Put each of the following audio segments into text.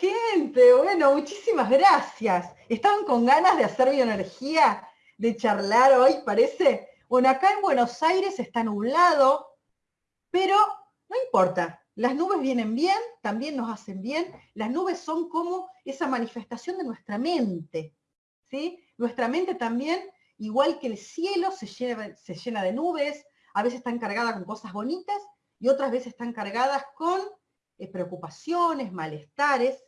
gente? Bueno, muchísimas gracias. ¿Estaban con ganas de hacer bioenergía? ¿De charlar hoy, parece? Bueno, acá en Buenos Aires está nublado, pero no importa. Las nubes vienen bien, también nos hacen bien. Las nubes son como esa manifestación de nuestra mente. ¿sí? Nuestra mente también, igual que el cielo, se llena, se llena de nubes. A veces están cargadas con cosas bonitas y otras veces están cargadas con eh, preocupaciones, malestares,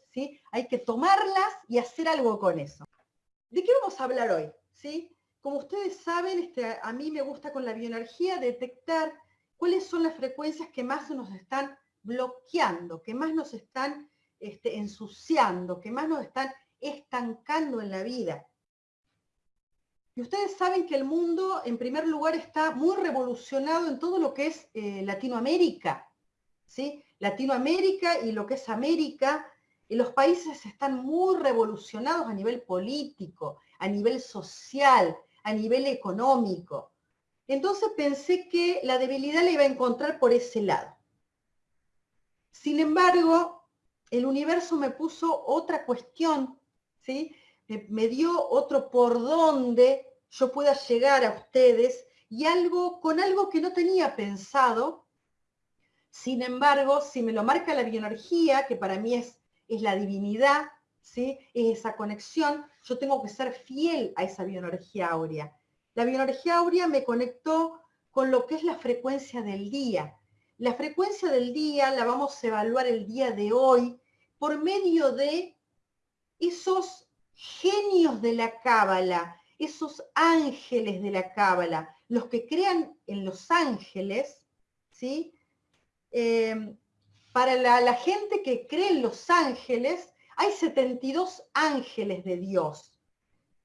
Hay que tomarlas y hacer algo con eso. ¿De qué vamos a hablar hoy? ¿Sí? Como ustedes saben, este, a mí me gusta con la bioenergía detectar cuáles son las frecuencias que más nos están bloqueando, que más nos están este, ensuciando, que más nos están estancando en la vida. Y ustedes saben que el mundo, en primer lugar, está muy revolucionado en todo lo que es eh, Latinoamérica. ¿sí? Latinoamérica y lo que es América, y los países están muy revolucionados a nivel político, a nivel social, a nivel económico. Entonces pensé que la debilidad la iba a encontrar por ese lado. Sin embargo, el universo me puso otra cuestión, ¿sí? me, dio otro por donde yo pueda llegar a ustedes y algo con algo que no tenía pensado, sin embargo, si me lo marca la bioenergía, que para mí es, es la divinidad, ¿sí? es esa conexión, yo tengo que ser fiel a esa bioenergía áurea. La bioenergía áurea me conectó con lo que es la frecuencia del día. La frecuencia del día la vamos a evaluar el día de hoy por medio de esos genios de la cábala, esos ángeles de la cábala, los que crean en los ángeles, ¿sí? Eh, para la, gente que cree en los ángeles, hay 72 ángeles de Dios.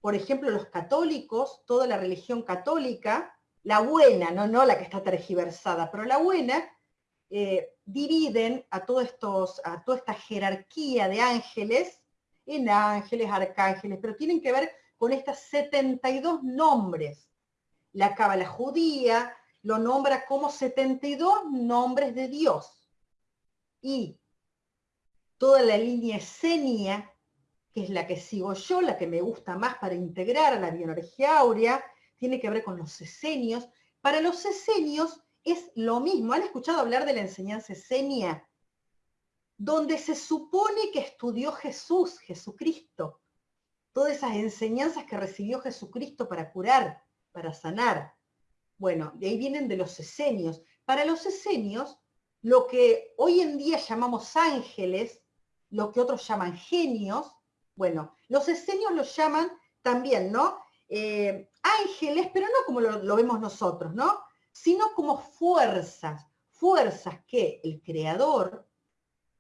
Por ejemplo, los católicos, toda la religión católica, la buena, no, no la que está tergiversada, pero la buena, eh, dividen a, estos, a toda esta jerarquía de ángeles en ángeles, arcángeles, pero tienen que ver con estos 72 nombres. La cábala judía, lo nombra como 72 nombres de Dios. Y toda la línea esenia, que es la que sigo yo, la que me gusta más para integrar a la bioenergía áurea, tiene que ver con los esenios. Para los esenios es lo mismo. ¿Han escuchado hablar de la enseñanza esenia? Donde se supone que estudió Jesús, Jesucristo. Todas esas enseñanzas que recibió Jesucristo para curar, para sanar. Bueno, de ahí vienen de los esenios. Para los esenios, lo que hoy en día llamamos ángeles, lo que otros llaman genios, bueno, los esenios los llaman también, ¿no? Eh, ángeles, pero no como lo, vemos nosotros, ¿no? Sino como fuerzas, fuerzas que el creador,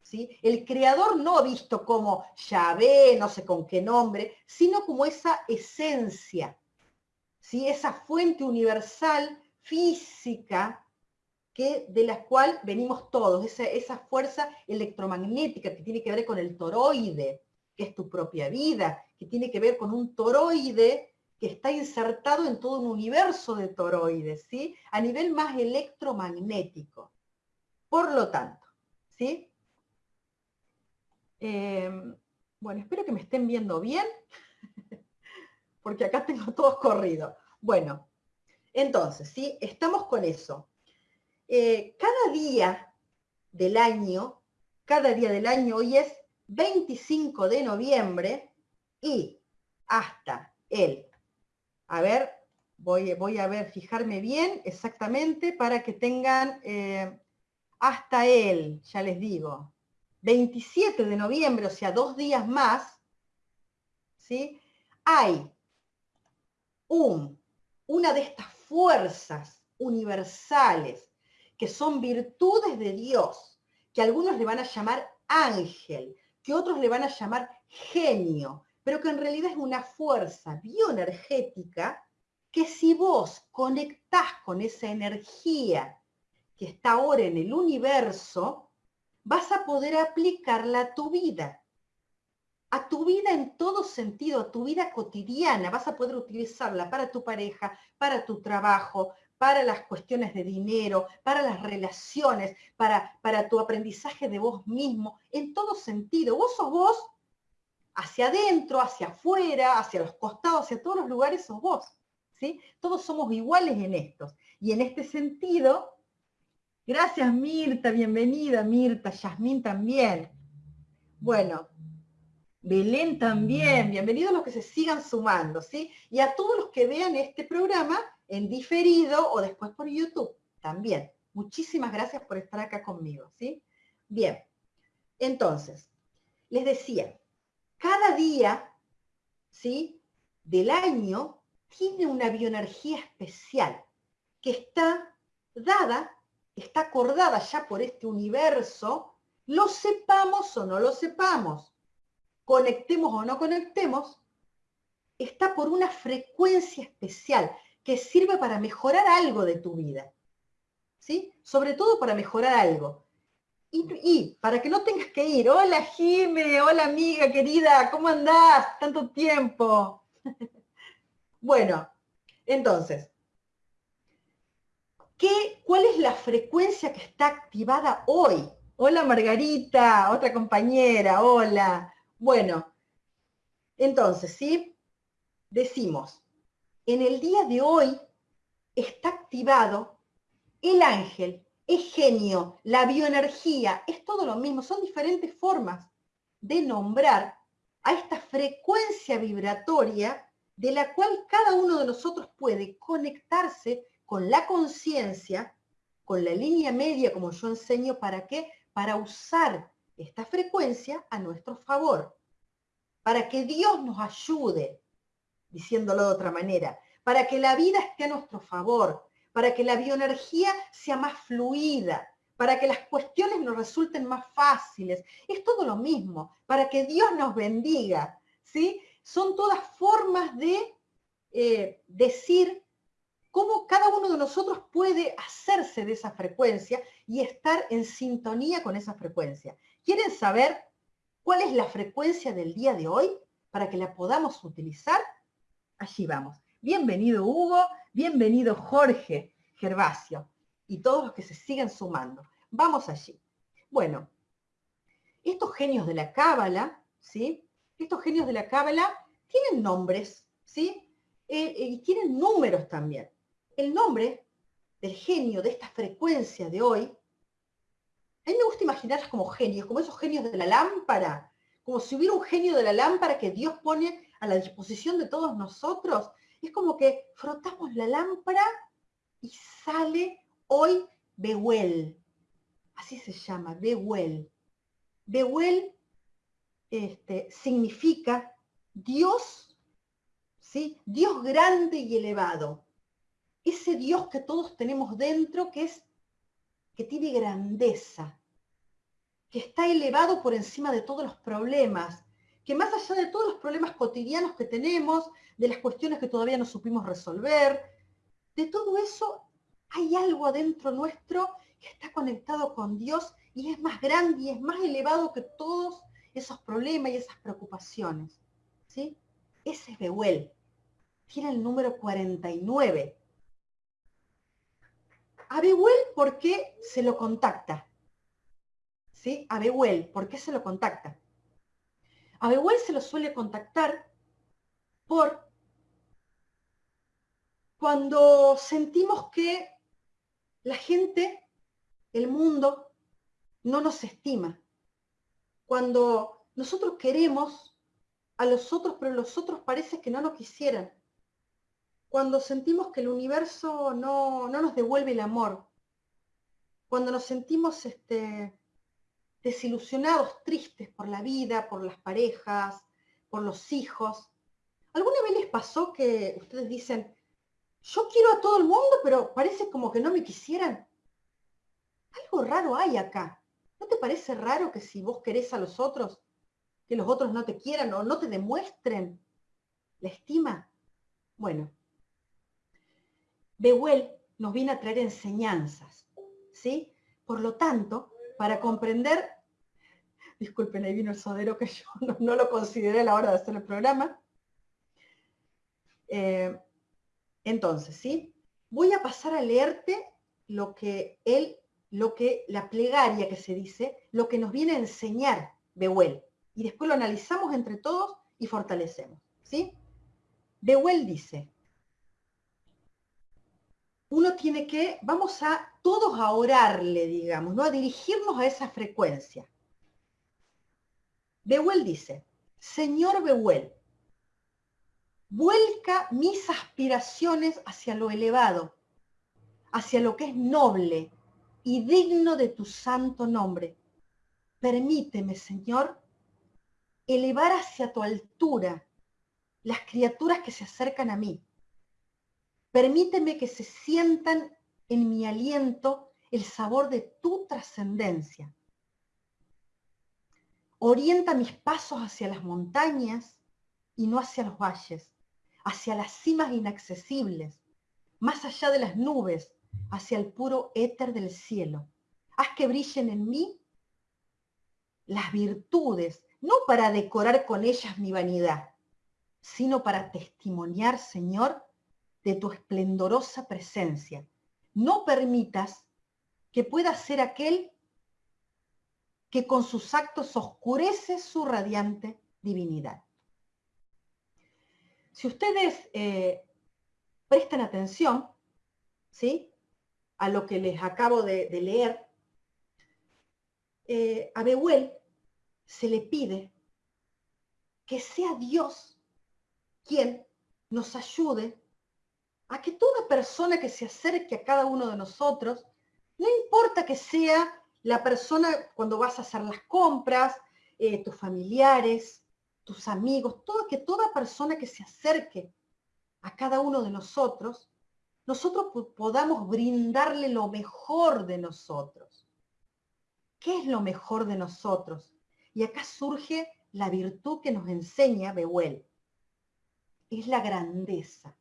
¿sí? El creador no visto como Yahvé, no sé con qué nombre, sino como esa esencia, esa fuente universal física que, de la cual venimos todos, esa, fuerza electromagnética que tiene que ver con el toroide, que es tu propia vida, que tiene que ver con un toroide que está insertado en todo un universo de toroides, ¿sí? A nivel más electromagnético. Por lo tanto, ¿sí? Em, bueno, espero que me estén viendo bien porque acá tengo todos corridos. Bueno, entonces, ¿sí? Estamos con eso. Eh, cada día del año, cada día del año, hoy es 25 de noviembre y hasta el, a ver, voy, voy a ver, fijarme bien exactamente para que tengan eh, hasta el, ya les digo, 27 de noviembre, o sea, dos días más, ¿sí? Hay una de estas fuerzas universales que son virtudes de Dios, que algunos le van a llamar ángel, que otros le van a llamar genio, pero que en realidad es una fuerza bioenergética que si vos conectás con esa energía que está ahora en el universo, vas a poder aplicarla a tu vida a tu vida en todo sentido, a tu vida cotidiana. Vas a poder utilizarla para tu pareja, para tu trabajo, para las cuestiones de dinero, para las relaciones, para, para tu aprendizaje de vos mismo, en todo sentido. Vos sos vos hacia adentro, hacia afuera, hacia los costados, hacia todos los lugares sos vos. ¿sí? Todos somos iguales en estos. Y en este sentido, gracias Mirta, bienvenida Mirta, Yasmín también. Bueno, Belén también, bienvenidos los que se sigan sumando, ¿sí? Y a todos los que vean este programa en diferido o después por YouTube también. Muchísimas gracias por estar acá conmigo, ¿sí? Bien, entonces, les decía, cada día, ¿sí? Del año tiene una bioenergía especial que está dada, está acordada ya por este universo, lo sepamos o no lo sepamos conectemos o no conectemos, está por una frecuencia especial que sirve para mejorar algo de tu vida. ¿Sí? Sobre todo para mejorar algo. Y, para que no tengas que ir, hola Jime, hola amiga querida, ¿cómo andás? Tanto tiempo. bueno, entonces, ¿qué, ¿cuál es la frecuencia que está activada hoy? Hola Margarita, otra compañera, hola. Bueno, entonces, ¿sí? Decimos, en el día de hoy está activado el ángel, el genio, la bioenergía, es todo lo mismo, son diferentes formas de nombrar a esta frecuencia vibratoria de la cual cada uno de nosotros puede conectarse con la conciencia, con la línea media, como yo enseño, ¿para qué? Para usar esta frecuencia a nuestro favor, para que Dios nos ayude, diciéndolo de otra manera, para que la vida esté a nuestro favor, para que la bioenergía sea más fluida, para que las cuestiones nos resulten más fáciles. Es todo lo mismo, para que Dios nos bendiga. ¿sí? Son todas formas de eh, decir cómo cada uno de nosotros puede hacerse de esa frecuencia y estar en sintonía con esa frecuencia. ¿Quieren saber cuál es la frecuencia del día de hoy para que la podamos utilizar? Allí vamos. Bienvenido Hugo, bienvenido Jorge Gervasio y todos los que se siguen sumando. Vamos allí. Bueno, estos genios de la cábala, ¿sí? Estos genios de la cábala tienen nombres, ¿sí? Eh, eh, y tienen números también. El nombre del genio de esta frecuencia de hoy a mí me gusta imaginarlas como genios, como esos genios de la lámpara, como si hubiera un genio de la lámpara que Dios pone a la disposición de todos nosotros. Es como que frotamos la lámpara y sale hoy Behuel. Así se llama, Behuel. Behuel este, significa Dios, ¿sí? Dios grande y elevado. Ese Dios que todos tenemos dentro, que es que tiene grandeza, que está elevado por encima de todos los problemas, que más allá de todos los problemas cotidianos que tenemos, de las cuestiones que todavía no supimos resolver, de todo eso hay algo adentro nuestro que está conectado con Dios y es más grande y es más elevado que todos esos problemas y esas preocupaciones. ¿sí? Ese es Behuel. Tiene el número 49 a ¿por qué se lo contacta? ¿Sí? A ¿por qué se lo contacta? A se lo suele contactar por cuando sentimos que la gente, el mundo, no nos estima. Cuando nosotros queremos a los otros, pero los otros parece que no nos quisieran cuando sentimos que el universo no, nos devuelve el amor, cuando nos sentimos este, desilusionados, tristes por la vida, por las parejas, por los hijos. ¿Alguna vez les pasó que ustedes dicen, yo quiero a todo el mundo, pero parece como que no me quisieran? Algo raro hay acá. ¿No te parece raro que si vos querés a los otros, que los otros no te quieran o no te demuestren la estima? Bueno, Behuel nos viene a traer enseñanzas, ¿sí? Por lo tanto, para comprender, disculpen, ahí vino el sodero que yo no, lo consideré a la hora de hacer el programa. Eh, entonces, ¿sí? voy a pasar a leerte lo que él, lo que la plegaria que se dice, lo que nos viene a enseñar Behuel. Y después lo analizamos entre todos y fortalecemos. ¿sí? Behuel dice, uno tiene que, vamos a todos a orarle, digamos, ¿no? a dirigirnos a esa frecuencia. Behuel dice, Señor Behuel, vuelca mis aspiraciones hacia lo elevado, hacia lo que es noble y digno de tu santo nombre. Permíteme, Señor, elevar hacia tu altura las criaturas que se acercan a mí. Permíteme que se sientan en mi aliento el sabor de tu trascendencia Orienta mis pasos hacia las montañas y no hacia los valles, hacia las cimas inaccesibles, más allá de las nubes, hacia el puro éter del cielo. Haz que brillen en mí las virtudes, no para decorar con ellas mi vanidad, sino para testimoniar, Señor, de tu esplendorosa presencia. No permitas que pueda ser aquel que con sus actos oscurece su radiante divinidad. Si ustedes eh, prestan atención ¿sí? a lo que les acabo de, leer, eh, a Behuel se le pide que sea Dios quien nos ayude a que toda persona que se acerque a cada uno de nosotros, no importa que sea la persona cuando vas a hacer las compras, eh, tus familiares, tus amigos, todo, que toda persona que se acerque a cada uno de nosotros, nosotros podamos brindarle lo mejor de nosotros. ¿Qué es lo mejor de nosotros? Y acá surge la virtud que nos enseña Behuel. Es la grandeza.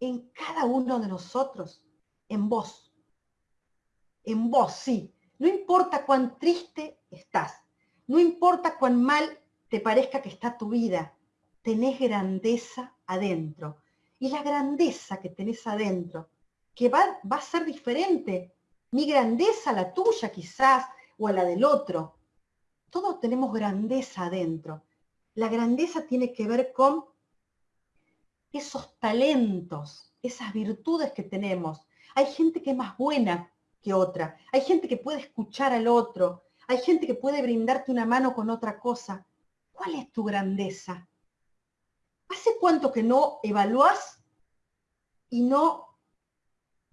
En cada uno de nosotros, en vos. En vos, sí, no importa cuán triste estás, no importa cuán mal te parezca que está tu vida, tenés grandeza adentro. Y la grandeza que tenés adentro, que va, va a ser diferente, mi grandeza, la tuya quizás, o a la del otro. Todos tenemos grandeza adentro. La grandeza tiene que ver con esos talentos, esas virtudes que tenemos. Hay gente que es más buena que otra. Hay gente que puede escuchar al otro. Hay gente que puede brindarte una mano con otra cosa. ¿Cuál es tu grandeza? ¿Hace cuánto que no evalúas y no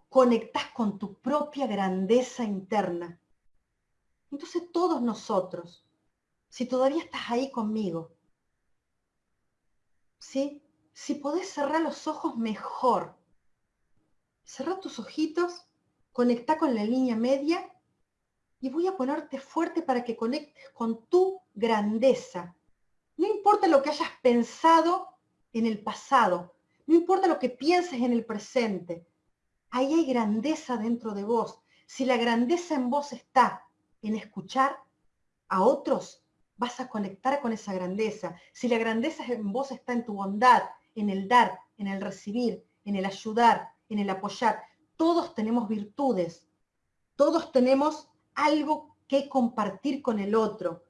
conectas con tu propia grandeza interna? Entonces todos nosotros, si todavía estás ahí conmigo, ¿sí? Si podés cerrar los ojos mejor. Cerra tus ojitos conecta con la línea media y voy a ponerte fuerte para que conectes con tu grandeza. No importa lo que hayas pensado en el pasado, no importa lo que pienses en el presente, ahí hay grandeza dentro de vos. Si la grandeza en vos está en escuchar a otros, vas a conectar con esa grandeza. Si la grandeza en vos está en tu bondad, en el dar, en el recibir, en el ayudar, en el apoyar, todos tenemos virtudes, todos tenemos algo que compartir con el otro.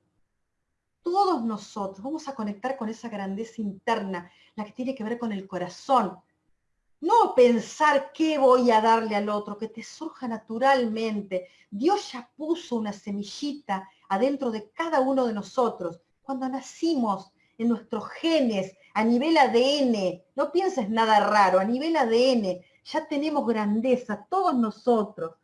Todos nosotros vamos a conectar con esa grandeza interna, la que tiene que ver con el corazón. No pensar qué voy a darle al otro, que te surja naturalmente. Dios ya puso una semillita adentro de cada uno de nosotros. Cuando nacimos en nuestros genes, a nivel ADN, no pienses nada raro, a nivel ADN, ya tenemos grandeza, todos nosotros.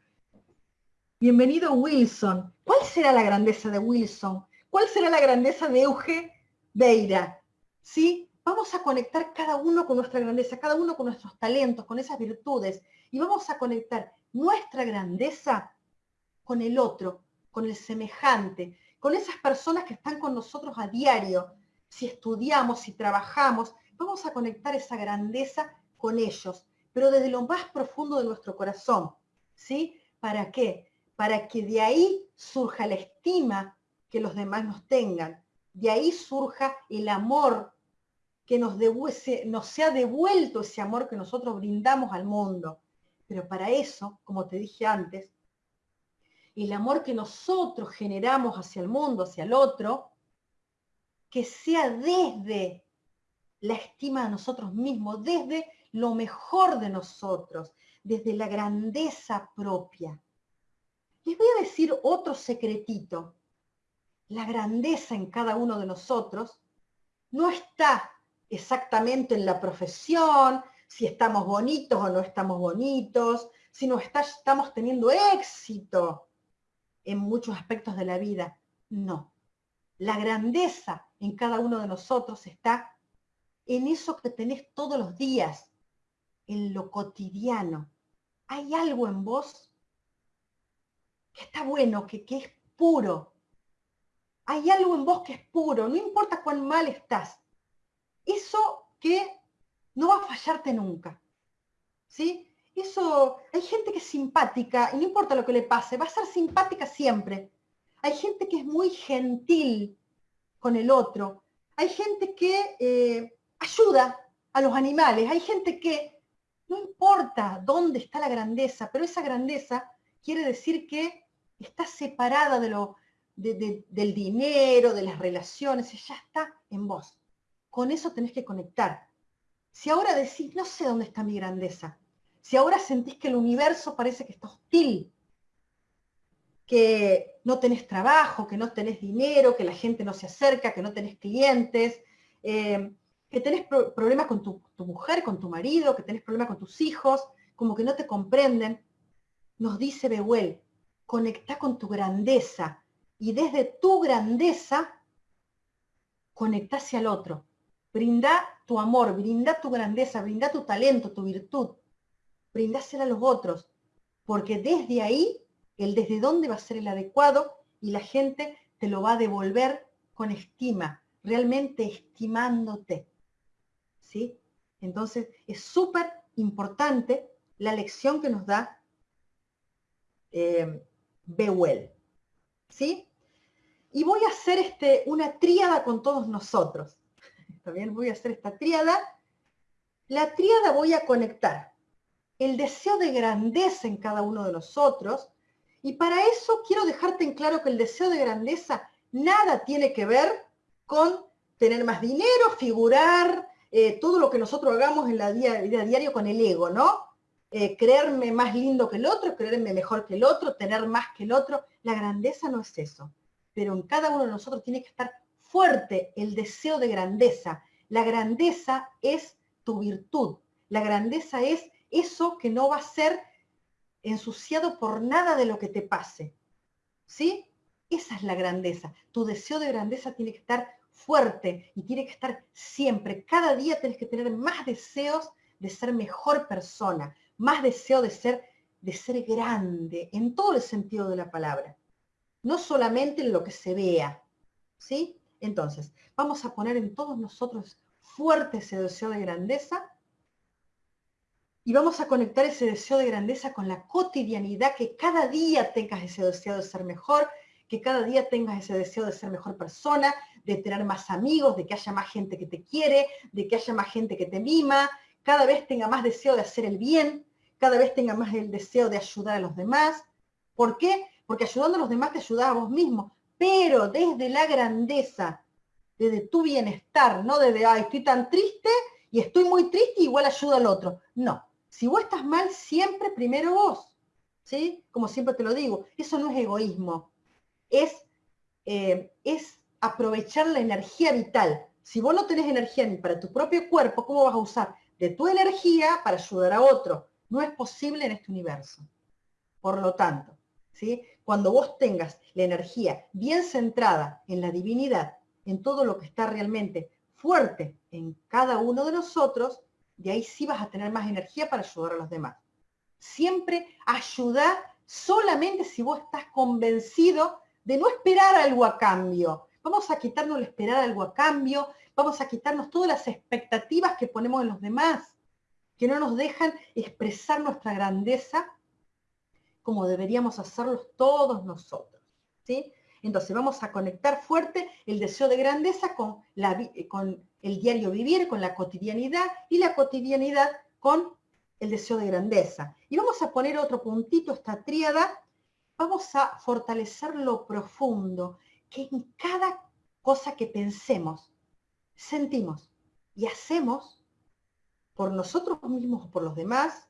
Bienvenido Wilson. ¿Cuál será la grandeza de Wilson? ¿Cuál será la grandeza de Euge Beira? ¿Sí? Vamos a conectar cada uno con nuestra grandeza, cada uno con nuestros talentos, con esas virtudes, y vamos a conectar nuestra grandeza con el otro, con el semejante, con esas personas que están con nosotros a diario. Si estudiamos, si trabajamos, vamos a conectar esa grandeza con ellos pero desde lo más profundo de nuestro corazón. ¿Sí? ¿Para qué? Para que de ahí surja la estima que los demás nos tengan. De ahí surja el amor que nos, nos sea devuelto ese amor que nosotros brindamos al mundo. Pero para eso, como te dije antes, el amor que nosotros generamos hacia el mundo, hacia el otro, que sea desde la estima de nosotros mismos, desde lo mejor de nosotros, desde la grandeza propia. Les voy a decir otro secretito. La grandeza en cada uno de nosotros no está exactamente en la profesión, si estamos bonitos o no estamos bonitos, si no estamos teniendo éxito en muchos aspectos de la vida. No. La grandeza en cada uno de nosotros está en eso que tenés todos los días, en lo cotidiano. Hay algo en vos que está bueno, que, que es puro. Hay algo en vos que es puro, no importa cuán mal estás. Eso que no va a fallarte nunca. ¿Sí? Eso, hay gente que es simpática y no importa lo que le pase, va a ser simpática siempre. Hay gente que es muy gentil con el otro. Hay gente que eh, ayuda a los animales. Hay gente que no importa dónde está la grandeza, pero esa grandeza quiere decir que está separada de lo, del dinero, de las relaciones, ya está en vos. Con eso tenés que conectar. Si ahora decís, no sé dónde está mi grandeza, si ahora sentís que el universo parece que está hostil, que no tenés trabajo, que no tenés dinero, que la gente no se acerca, que no tenés clientes, eh, que tenés problemas con tu, mujer, con tu marido, que tenés problemas con tus hijos, como que no te comprenden, nos dice Behuel, conecta con tu grandeza y desde tu grandeza conecta hacia el otro. Brinda tu amor, brinda tu grandeza, brinda tu talento, tu virtud. Brindásela a los otros, porque desde ahí, el desde dónde va a ser el adecuado y la gente te lo va a devolver con estima, realmente estimándote. Entonces es súper importante la lección que nos da eh, Bewell, ¿sí? Y voy a hacer este, una tríada con todos nosotros. También voy a hacer esta tríada. La tríada voy a conectar el deseo de grandeza en cada uno de nosotros. Y para eso quiero dejarte en claro que el deseo de grandeza nada tiene que ver con tener más dinero, figurar, eh, todo lo que nosotros hagamos en la vida, diario con el ego, ¿no? Eh, creerme más lindo que el otro, creerme mejor que el otro, tener más que el otro. La grandeza no es eso. Pero en cada uno de nosotros tiene que estar fuerte el deseo de grandeza. La grandeza es tu virtud. La grandeza es eso que no va a ser ensuciado por nada de lo que te pase. ¿Sí? Esa es la grandeza. Tu deseo de grandeza tiene que estar fuerte y tiene que estar siempre. Cada día tienes que tener más deseos de ser mejor persona, más deseo de ser, de ser grande, en todo el sentido de la palabra. No solamente en lo que se vea. ¿Sí? Entonces, vamos a poner en todos nosotros fuerte ese deseo de grandeza y vamos a conectar ese deseo de grandeza con la cotidianidad, que cada día tengas ese deseo de ser mejor, que cada día tengas ese deseo de ser mejor persona, de tener más amigos, de que haya más gente que te quiere, de que haya más gente que te mima, cada vez tenga más deseo de hacer el bien, cada vez tenga más el deseo de ayudar a los demás. ¿Por qué? Porque ayudando a los demás te ayudas a vos mismo, pero desde la grandeza, desde tu bienestar, no desde, ay, estoy tan triste y estoy muy triste y igual ayuda al otro. No, si vos estás mal, siempre primero vos. ¿Sí? Como siempre te lo digo, eso no es egoísmo, es, eh, es aprovechar la energía vital. Si vos no tenés energía ni para tu propio cuerpo, ¿cómo vas a usar de tu energía para ayudar a otro? No es posible en este universo. Por lo tanto, ¿sí? cuando vos tengas la energía bien centrada en la divinidad, en todo lo que está realmente fuerte en cada uno de nosotros, de ahí sí vas a tener más energía para ayudar a los demás. Siempre ayudar solamente si vos estás convencido de no esperar algo a cambio. Vamos a quitarnos el esperar algo a cambio, vamos a quitarnos todas las expectativas que ponemos en los demás, que no nos dejan expresar nuestra grandeza como deberíamos hacerlo todos nosotros. ¿sí? Entonces vamos a conectar fuerte el deseo de grandeza con, la, con el diario vivir, con la cotidianidad y la cotidianidad con el deseo de grandeza. Y vamos a poner otro puntito, esta tríada, vamos a fortalecer lo profundo, que en cada cosa que pensemos, sentimos y hacemos, por nosotros mismos o por los demás,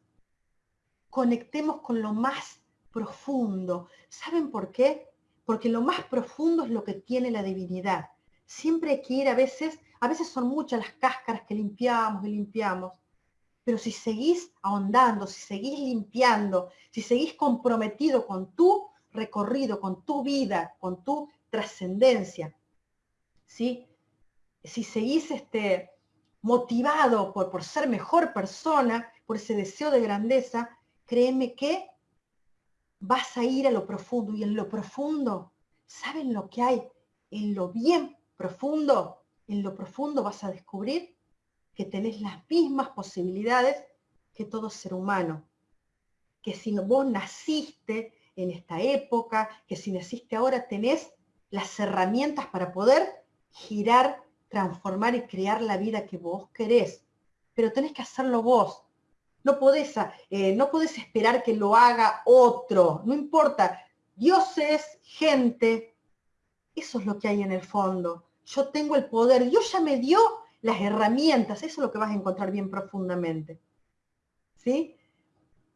conectemos con lo más profundo. ¿Saben por qué? Porque lo más profundo es lo que tiene la divinidad. Siempre hay que ir a veces, a veces son muchas las cáscaras que limpiamos y limpiamos, pero si seguís ahondando, si seguís limpiando, si seguís comprometido con tu recorrido, con tu vida, con tu trascendencia, ¿sí? si seguís este, motivado por, por ser mejor persona, por ese deseo de grandeza, créeme que vas a ir a lo profundo. Y en lo profundo, ¿saben lo que hay? En lo bien profundo, en lo profundo vas a descubrir que tenés las mismas posibilidades que todo ser humano. Que si vos naciste en esta época, que si naciste ahora tenés las herramientas para poder girar transformar y crear la vida que vos querés. Pero tenés que hacerlo vos. No podés, eh, no podés esperar que lo haga otro. No importa. Dioses, gente. Eso es lo que hay en el fondo. Yo tengo el poder. Dios ya me dio las herramientas. Eso es lo que vas a encontrar bien profundamente. ¿Sí?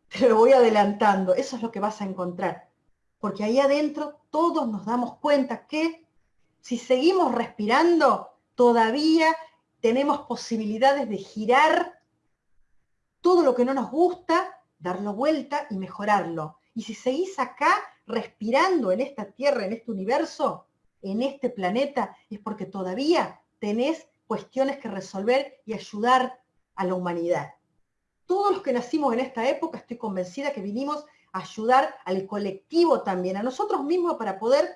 Te lo voy adelantando. Eso es lo que vas a encontrar. Porque ahí adentro todos nos damos cuenta que si seguimos respirando, todavía tenemos posibilidades de girar todo lo que no nos gusta, darlo vuelta y mejorarlo. Y si seguís acá respirando en esta tierra, en este universo, en este planeta, es porque todavía tenés cuestiones que resolver y ayudar a la humanidad. Todos los que nacimos en esta época, estoy convencida que vinimos a ayudar al colectivo también, a nosotros mismos para poder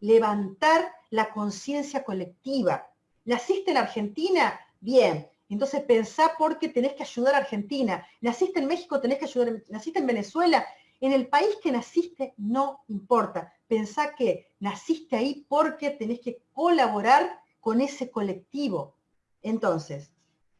levantar la conciencia colectiva, ¿Naciste en Argentina? Bien. Entonces pensá porque tenés que ayudar a Argentina. ¿Naciste en México? Tenés que ayudar. ¿Naciste en Venezuela? En el país que naciste no importa. Pensá que naciste ahí porque tenés que colaborar con ese colectivo. Entonces,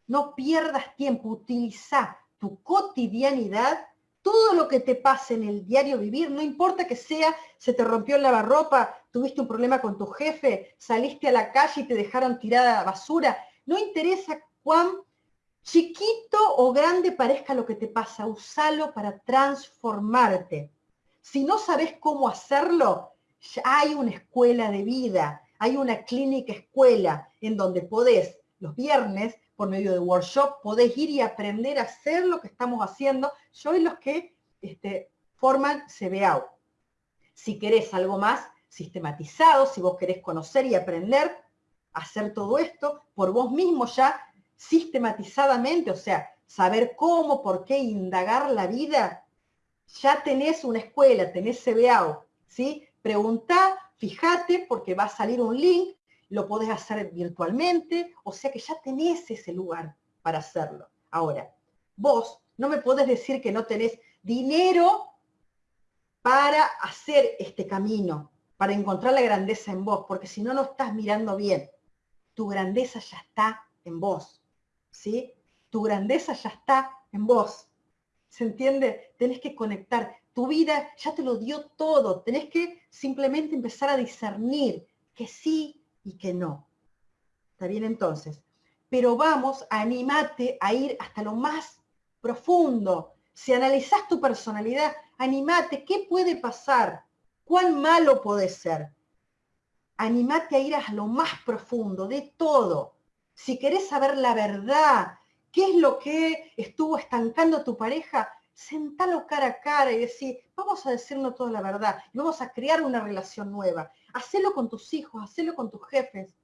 no pierdas tiempo, utiliza tu cotidianidad todo lo que te pase en el diario vivir, no importa que sea, se te rompió el lavarropa, tuviste un problema con tu jefe, saliste a la calle y te dejaron tirada basura, no interesa cuán chiquito o grande parezca lo que te pasa, usalo para transformarte. Si no sabes cómo hacerlo, hay una escuela de vida, hay una clínica escuela en donde podés los viernes por medio de workshop, podés ir y aprender a hacer lo que estamos haciendo. Yo y los que este, forman CBAU. Si querés algo más sistematizado, si vos querés conocer y aprender hacer todo esto por vos mismo ya sistematizadamente, o sea, saber cómo, por qué indagar la vida, ya tenés una escuela, tenés CBAU, ¿sí? Preguntá, fíjate, porque va a salir un link lo podés hacer virtualmente, o sea que ya tenés ese lugar para hacerlo. Ahora, vos no me podés decir que no tenés dinero para hacer este camino, para encontrar la grandeza en vos, porque si no, no estás mirando bien. Tu grandeza ya está en vos, ¿sí? Tu grandeza ya está en vos. ¿Se entiende? Tenés que conectar. Tu vida ya te lo dio todo. Tenés que simplemente empezar a discernir que sí y que no. ¿Está bien entonces? Pero vamos, animate a ir hasta lo más profundo. Si analizás tu personalidad, animate, ¿qué puede pasar? ¿Cuán malo puede ser? Animate a ir a lo más profundo de todo. Si querés saber la verdad, qué es lo que estuvo estancando a tu pareja, sentalo cara a cara y decir, vamos a decirnos toda la verdad y vamos a crear una relación nueva. Hacelo con tus hijos, hacelo con tus jefes,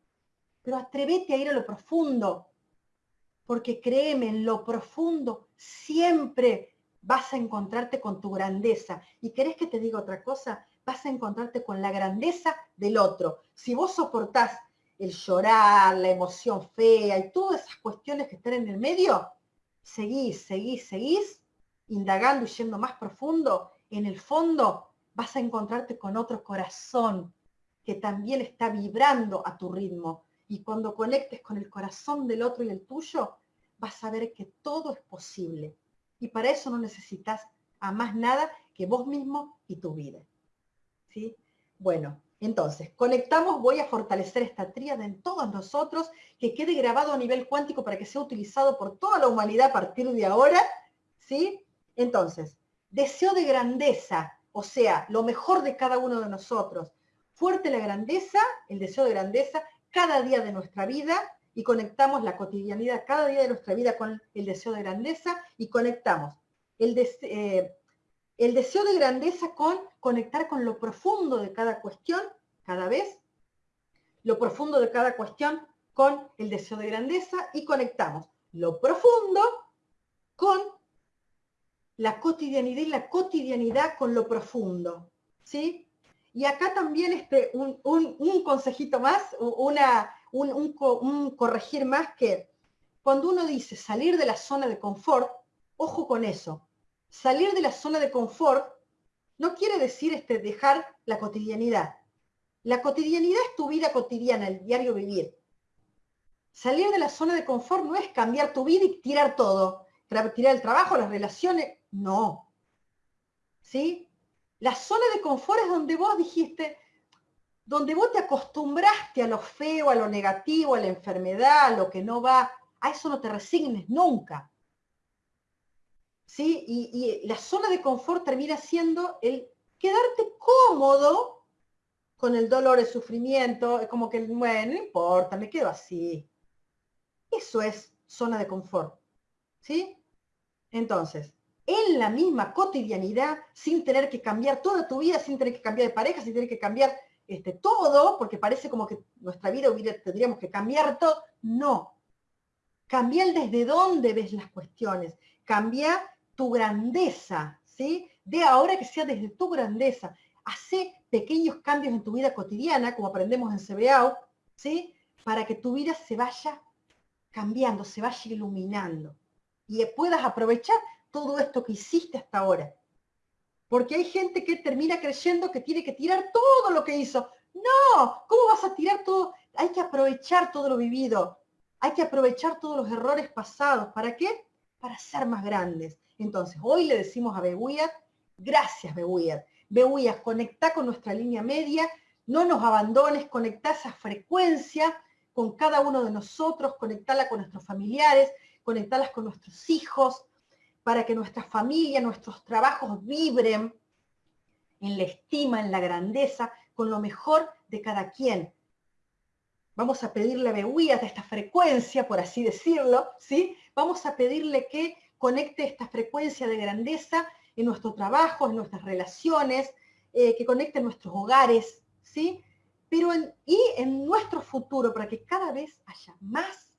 pero atrévete a ir a lo profundo, porque créeme, en lo profundo siempre vas a encontrarte con tu grandeza. ¿Y querés que te diga otra cosa? Vas a encontrarte con la grandeza del otro. Si vos soportás el llorar, la emoción fea y todas esas cuestiones que están en el medio, seguís, seguís, seguís, indagando y yendo más profundo, en el fondo vas a encontrarte con otro corazón que también está vibrando a tu ritmo. Y cuando conectes con el corazón del otro y el tuyo, vas a ver que todo es posible. Y para eso no necesitas a más nada que vos mismo y tu vida. ¿Sí? Bueno, entonces, conectamos, voy a fortalecer esta tríada en todos nosotros, que quede grabado a nivel cuántico para que sea utilizado por toda la humanidad a partir de ahora, ¿sí? Entonces, deseo de grandeza, o sea, lo mejor de cada uno de nosotros. Fuerte la grandeza, el deseo de grandeza, cada día de nuestra vida, y conectamos la cotidianidad cada día de nuestra vida con el deseo de grandeza, y conectamos el, eh, el deseo de grandeza con conectar con lo profundo de cada cuestión, cada vez, lo profundo de cada cuestión con el deseo de grandeza y conectamos lo profundo con la cotidianidad y la cotidianidad con lo profundo, ¿sí? Y acá también este, un, consejito más, una, un corregir más que cuando uno dice salir de la zona de confort, ojo con eso, salir de la zona de confort no quiere decir este, dejar la cotidianidad. La cotidianidad es tu vida cotidiana, el diario vivir. Salir de la zona de confort no es cambiar tu vida y tirar todo, tirar el trabajo, las relaciones, no. ¿Sí? La zona de confort es donde vos dijiste, donde vos te acostumbraste a lo feo, a lo negativo, a la enfermedad, a lo que no va, a eso no te resignes nunca. ¿Sí? Y, la zona de confort termina siendo el quedarte cómodo con el dolor, el sufrimiento, como que, bueno, no importa, me quedo así. Eso es zona de confort, ¿sí? Entonces, en la misma cotidianidad, sin tener que cambiar toda tu vida, sin tener que cambiar de pareja, sin tener que cambiar este, todo, porque parece como que nuestra vida hubiera, tendríamos que cambiar todo. No. Cambiar desde dónde ves las cuestiones. Cambia tu grandeza, ¿sí? De ahora que sea desde tu grandeza. Hace pequeños cambios en tu vida cotidiana, como aprendemos en CBAO, ¿sí? Para que tu vida se vaya cambiando, se vaya iluminando y puedas aprovechar todo esto que hiciste hasta ahora. Porque hay gente que termina creyendo que tiene que tirar todo lo que hizo. No, ¿cómo vas a tirar todo? Hay que aprovechar todo lo vivido. Hay que aprovechar todos los errores pasados. ¿Para qué? Para ser más grandes. Entonces, hoy le decimos a Bewiyat, gracias Bewiyat. Bewiyat, conecta con nuestra línea media, no nos abandones, conecta esa frecuencia con cada uno de nosotros, conectarla con nuestros familiares, conectarlas con nuestros hijos, para que nuestra familia, nuestros trabajos vibren en la estima, en la grandeza, con lo mejor de cada quien. Vamos a pedirle a Bewiyat esta frecuencia, por así decirlo, ¿sí? Vamos a pedirle que conecte esta frecuencia de grandeza en nuestro trabajo, en nuestras relaciones, eh, que conecte nuestros hogares, ¿sí? Pero y en nuestro futuro, para que cada vez haya más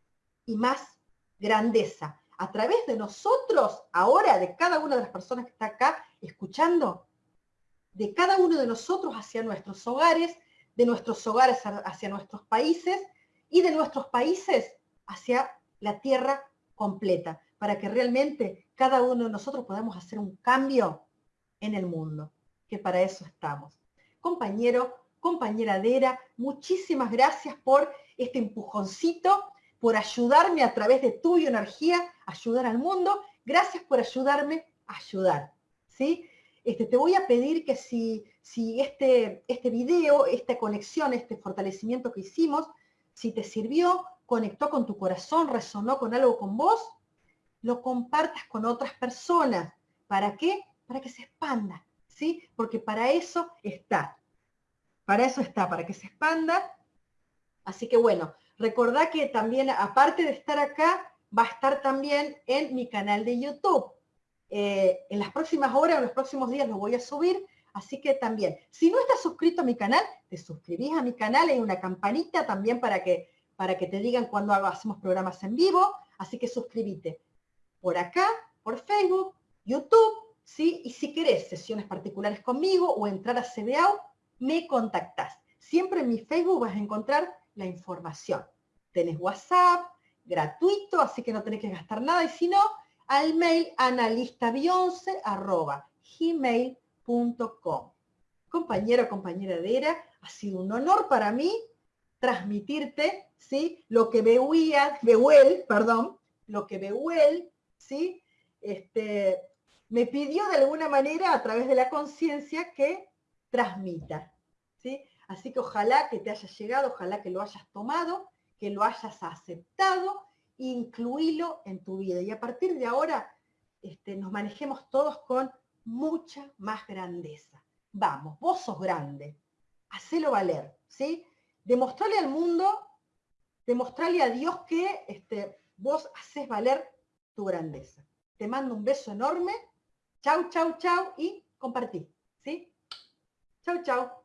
y más grandeza. A través de nosotros, ahora, de cada una de las personas que está acá escuchando, de cada uno de nosotros hacia nuestros hogares, de nuestros hogares hacia nuestros países y de nuestros países hacia la tierra completa para que realmente cada uno de nosotros podamos hacer un cambio en el mundo, que para eso estamos. Compañero, compañera Dera, muchísimas gracias por este empujoncito, por ayudarme a través de tu energía, ayudar al mundo. Gracias por ayudarme a ayudar. ¿sí? Este, te voy a pedir que si, si este, este video, esta conexión, este fortalecimiento que hicimos, si te sirvió, conectó con tu corazón, resonó con algo con vos, lo compartas con otras personas. ¿Para qué? Para que se expanda, ¿sí? Porque para eso está. Para eso está, para que se expanda. Así que bueno, recordá que también, aparte de estar acá, va a estar también en mi canal de YouTube. Eh, en las próximas horas, en los próximos días lo voy a subir, así que también, si no estás suscrito a mi canal, te suscribís a mi canal, hay una campanita también para que, para que te digan cuando hacemos programas en vivo, así que suscríbete por acá, por Facebook, YouTube, ¿sí? Y si querés sesiones particulares conmigo o entrar a CBAO, me contactás. Siempre en mi Facebook vas a encontrar la información. Tenés WhatsApp, gratuito, así que no tenés que gastar nada. Y si no, al mail analistabionce.gmail.com. Compañero, compañera de ERA, ha sido un honor para mí transmitirte ¿sí? lo que Beuel, perdón, lo que Beuel ¿sí? este, me pidió de alguna manera a través de la conciencia que transmita. ¿sí? Así que ojalá que te haya llegado, ojalá que lo hayas tomado, que lo hayas aceptado, incluílo en tu vida. Y a partir de ahora este, nos manejemos todos con mucha más grandeza. Vamos, vos sos grande, hacelo valer, ¿sí? Demostrarle al mundo, demostrarle a Dios que este, vos haces valer tu grandeza. Te mando un beso enorme. Chau, chau, chau y compartí. ¿Sí? Chau, chau.